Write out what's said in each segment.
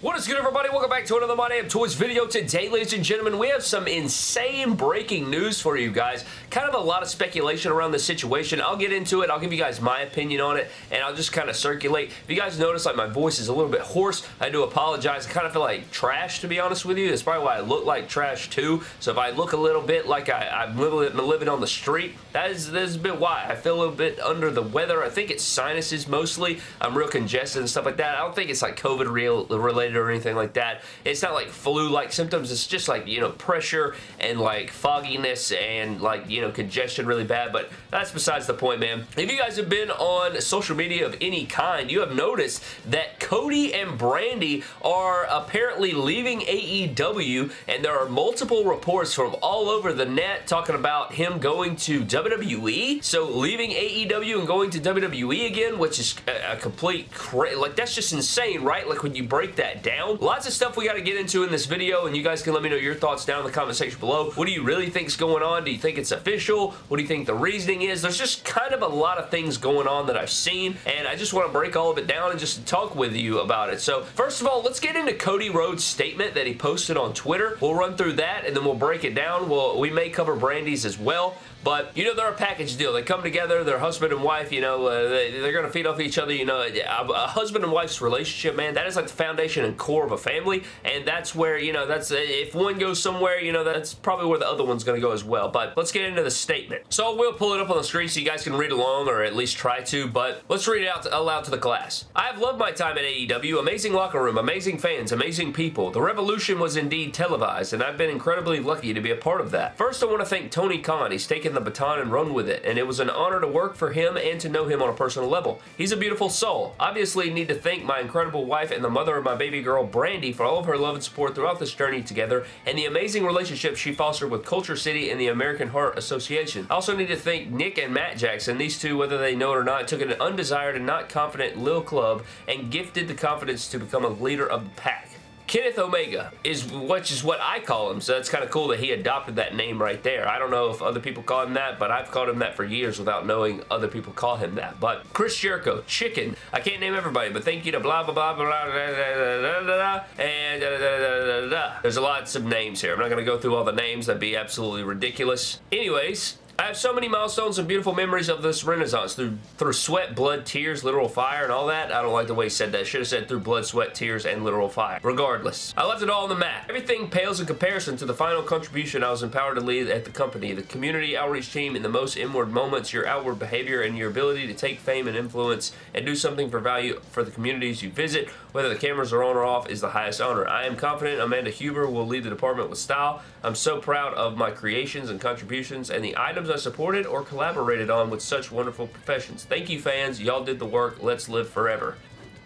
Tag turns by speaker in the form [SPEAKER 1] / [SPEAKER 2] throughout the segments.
[SPEAKER 1] What is good everybody? Welcome back to another My Damn Toys video. Today, ladies and gentlemen, we have some insane breaking news for you guys. Kind of a lot of speculation around the situation. I'll get into it. I'll give you guys my opinion on it, and I'll just kind of circulate. If you guys notice, like, my voice is a little bit hoarse, I do apologize. I kind of feel like trash, to be honest with you. That's probably why I look like trash, too. So if I look a little bit like I, am living, living on the street, that is, that is a bit why. I feel a little bit under the weather. I think it's sinuses mostly. I'm real congested and stuff like that. I don't think it's like COVID related or anything like that. It's not like flu-like symptoms. It's just like, you know, pressure and like fogginess and like, you know, congestion really bad. But that's besides the point, man. If you guys have been on social media of any kind, you have noticed that Cody and Brandi are apparently leaving AEW and there are multiple reports from all over the net talking about him going to WWE. So leaving AEW and going to WWE again, which is a, a complete, like that's just insane, right? Like when you break that down. Lots of stuff we got to get into in this video, and you guys can let me know your thoughts down in the comment section below. What do you really think is going on? Do you think it's official? What do you think the reasoning is? There's just kind of a lot of things going on that I've seen, and I just want to break all of it down and just talk with you about it. So, first of all, let's get into Cody Rhodes' statement that he posted on Twitter. We'll run through that, and then we'll break it down. We'll, we may cover Brandi's as well. But, you know, they're a package deal. They come together, they're husband and wife, you know, uh, they, are going to feed off each other, you know. A, a, husband and wife's relationship, man, that is like the foundation and core of a family, and that's where, you know, that's, if one goes somewhere, you know, that's probably where the other one's going to go as well. But let's get into the statement. So we'll pull it up on the screen so you guys can read along, or at least try to, but let's read it out to, aloud to the class. I have loved my time at AEW. Amazing locker room, amazing fans, amazing people. The revolution was indeed televised, and I've been incredibly lucky to be a part of that. First, I want to thank Tony Khan. He's taken the baton and run with it, and it was an honor to work for him and to know him on a personal level. He's a beautiful soul. Obviously, need to thank my incredible wife and the mother of my baby girl, Brandi, for all of her love and support throughout this journey together, and the amazing relationship she fostered with KultureCity and the American Heart Association. I also need to thank Nick and Matt Jackson. These two, whether they know it or not, took an undesired and not confident Lil Club and gifted the confidence to become a leader of the pack. Kenneth Omega is which is what I call him, so it's kind of cool that he adopted that name right there. I don't know if other people call him that, but I've called him that for years without knowing other people call him that. But Chris Jericho, Chicken, I can't name everybody, but thank you to blah blah blah blah blah da, da, da, da, and da, da, da, da, da. There's lots of names here. I'm not going to go through all the names. That'd be absolutely ridiculous. Anyways, I have so many milestones and beautiful memories of this renaissance through through sweat, blood, tears, literal fire, and all that. I don't like the way he said that. Should have said through blood, sweat, tears, and literal fire. Regardless, I left it all on the mat. Everything pales in comparison to the final contribution I was empowered to lead at the company. The community outreach team in the most inward moments, your outward behavior, and your ability to take fame and influence and do something for value for the communities you visit, whether the cameras are on or off, is the highest honor. I am confident Amanda Huber will lead the department with style. I'm so proud of my creations and contributions and the items I supported or collaborated on with such wonderful professions. Thank you fans, y'all did the work, let's live forever.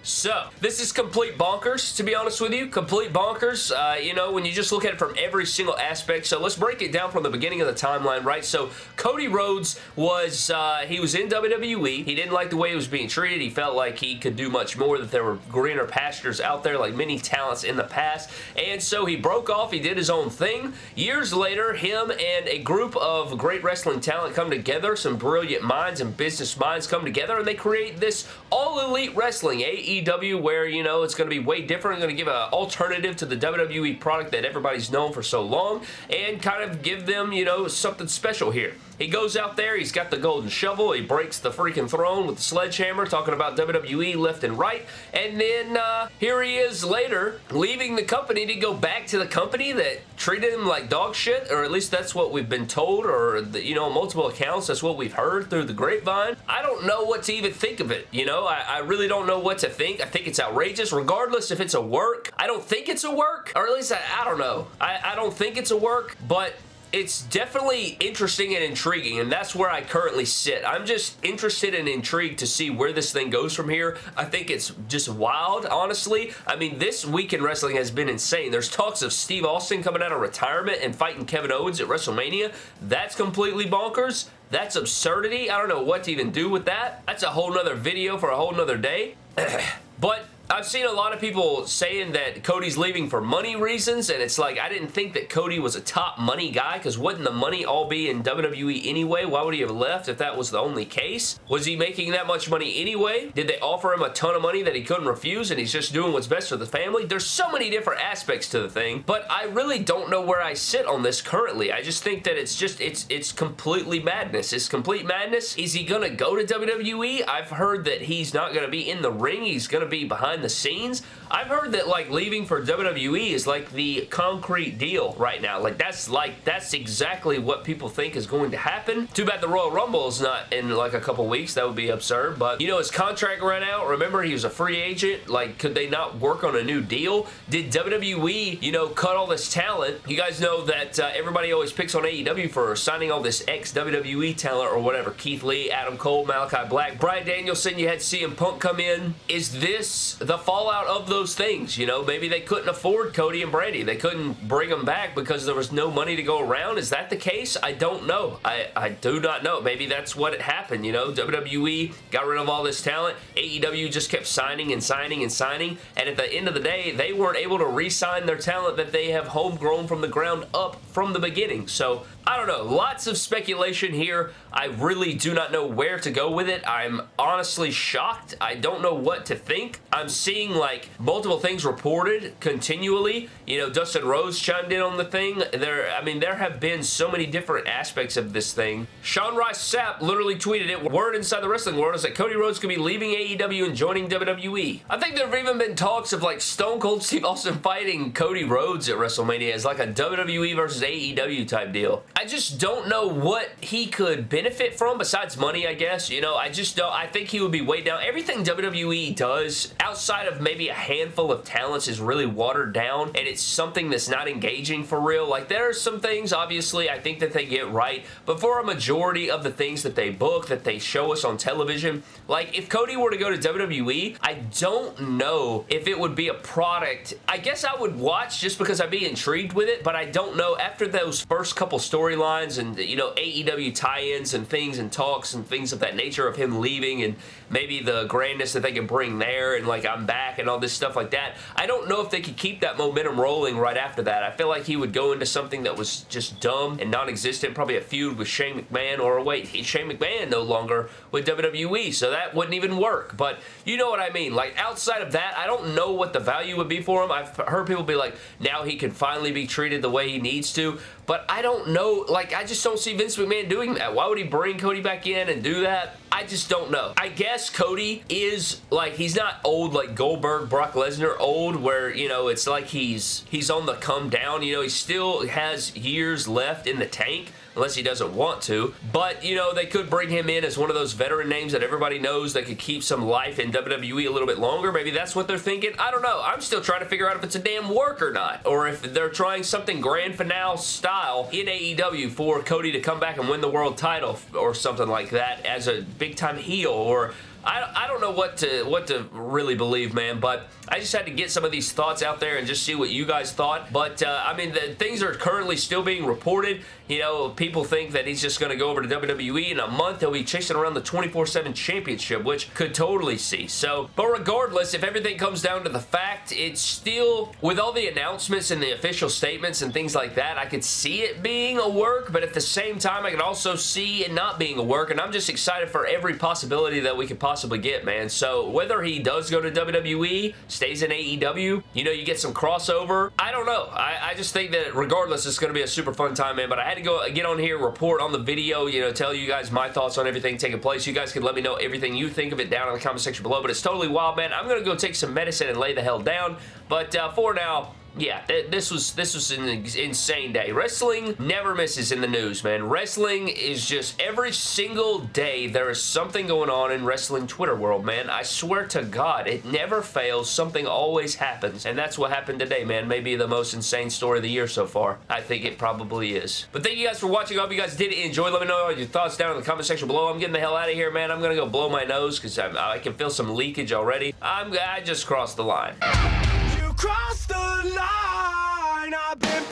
[SPEAKER 1] So, this is complete bonkers, to be honest with you. Complete bonkers, uh, you know, when you just look at it from every single aspect. So, let's break it down from the beginning of the timeline, right? So, Cody Rhodes was, uh, he was in WWE. He didn't like the way he was being treated. He felt like he could do much more, that there were greener pastures out there, like many talents in the past. And so, he broke off. He did his own thing. Years later, him and a group of great wrestling talent come together. Some brilliant minds and business minds come together, and they create this all-elite wrestling, AE AEW where, you know, it's going to be way different. going to give an alternative to the WWE product that everybody's known for so long and kind of give them, you know, something special here. He goes out there, he's got the golden shovel, he breaks the freaking throne with the sledgehammer, talking about WWE left and right, and then uh, here he is later, leaving the company to go back to the company that treated him like dog shit, or at least that's what we've been told, or, the, you know, multiple accounts, that's what we've heard through the grapevine. I don't know what to even think of it, you know? I, I really don't know what to think. I think it's outrageous, regardless if it's a work. I don't think it's a work, or at least I, I don't know. I, I don't think it's a work, but it's definitely interesting and intriguing, and that's where I currently sit. I'm just interested and intrigued to see where this thing goes from here. I think it's just wild, honestly. I mean, this week in wrestling has been insane. There's talks of Steve Austin coming out of retirement and fighting Kevin Owens at WrestleMania. That's completely bonkers. That's absurdity. I don't know what to even do with that. That's a whole nother video for a whole nother day. but I've seen a lot of people saying that Cody's leaving for money reasons, and it's like, I didn't think that Cody was a top money guy, because wouldn't the money all be in WWE anyway? Why would he have left if that was the only case? Was he making that much money anyway? Did they offer him a ton of money that he couldn't refuse, and he's just doing what's best for the family? There's so many different aspects to the thing, but I really don't know where I sit on this currently. I just think that it's just, it's, it's completely madness. It's complete madness. Is he gonna go to WWE? I've heard that he's not gonna be in the ring. He's gonna be behind the scenes. I've heard that like leaving for WWE is like the concrete deal right now. Like that's like that's exactly what people think is going to happen. Too bad the Royal Rumble is not in like a couple weeks. That would be absurd. But you know his contract ran out. Remember he was a free agent. Like could they not work on a new deal? Did WWE you know cut all this talent? You guys know that uh, everybody always picks on AEW for signing all this ex WWE talent or whatever. Keith Lee, Adam Cole, Malachi Black, Bryan Danielson. You had CM Punk come in. Is this the fallout of those things. You know, maybe they couldn't afford Cody and Brandi. They couldn't bring them back because there was no money to go around. Is that the case? I don't know. I, I do not know. Maybe that's what happened, you know. WWE got rid of all this talent. AEW just kept signing and signing and signing. And at the end of the day, they weren't able to re-sign their talent that they have homegrown from the ground up from the beginning. So I don't know. Lots of speculation here. I really do not know where to go with it. I'm honestly shocked. I don't know what to think. I'm seeing like multiple things reported continually. You know, Dustin Rhodes chimed in on the thing. There, I mean, there have been so many different aspects of this thing. Sean Ross Sapp literally tweeted it. Word inside the wrestling world is that Cody Rhodes could be leaving AEW and joining WWE. I think there have even been talks of like Stone Cold Steve Austin fighting Cody Rhodes at WrestleMania as like a WWE versus AEW type deal. I just don't know what he could benefit from besides money, I guess. You know, I just don't. I think he would be way down. Everything WWE does outside of maybe a handful of talents is really watered down and it's something that's not engaging for real. Like there are some things, obviously, I think that they get right, but for a majority of the things that they book, that they show us on television, like if Cody were to go to WWE, I don't know if it would be a product. I guess I would watch just because I'd be intrigued with it, but I don't know. After those first couple storylines and, you know, AEW tie-ins and things and talks and things of that nature of him leaving and maybe the grandness that they can bring there and like I'm back and all this stuff like that. I don't know if they could keep that momentum rolling right after that. I feel like he would go into something that was just dumb and non-existent, probably a feud with Shane McMahon or wait, Shane McMahon no longer with WWE, so that wouldn't even work. But you know what I mean. Like outside of that, I don't know what the value would be for him. I've heard people be like, now he can finally be treated the way he needs to. But I don't know. Like, I just don't see Vince McMahon doing that. Why would he bring Cody back in and do that? I just don't know. I guess Cody is, like, he's not old like Goldberg, Brock Lesnar old, where, you know, it's like he's he's on the come down. You know, he still has years left in the tank unless he doesn't want to. But, you know, they could bring him in as one of those veteran names that everybody knows that could keep some life in WWE a little bit longer. Maybe that's what they're thinking. I don't know. I'm still trying to figure out if it's a damn work or not. Or if they're trying something grand finale style in AEW for Cody to come back and win the world title or something like that as a big time heel or I, I don't know what to what to really believe, man, but I just had to get some of these thoughts out there and just see what you guys thought. But, uh, I mean, the, things are currently still being reported. You know, people think that he's just going to go over to WWE in a month. He'll be chasing around the 24-7 championship, which could totally see. So, but regardless, if everything comes down to the fact, it's still, with all the announcements and the official statements and things like that, I could see it being a work, but at the same time, I could also see it not being a work, and I'm just excited for every possibility that we could possibly get, man. So, whether he does go to WWE, stays in AEW, you know, you get some crossover. I don't know. I, I just think that regardless, it's going to be a super fun time, man, but I had to go get on here, report on the video, you know, tell you guys my thoughts on everything taking place. You guys can let me know everything you think of it down in the comment section below, but it's totally wild, man. I'm going to go take some medicine and lay the hell down, but uh, for now, yeah, th this was this was an insane day. Wrestling never misses in the news, man. Wrestling is just every single day there is something going on in wrestling Twitter world, man. I swear to God, it never fails. Something always happens, and that's what happened today, man. Maybe the most insane story of the year so far. I think it probably is. But thank you guys for watching. I hope you guys did enjoy. Let me know your thoughts down in the comment section below. I'm getting the hell out of here, man. I'm gonna go blow my nose because I can feel some leakage already. I'm I just crossed the line. You crossed the line. I've been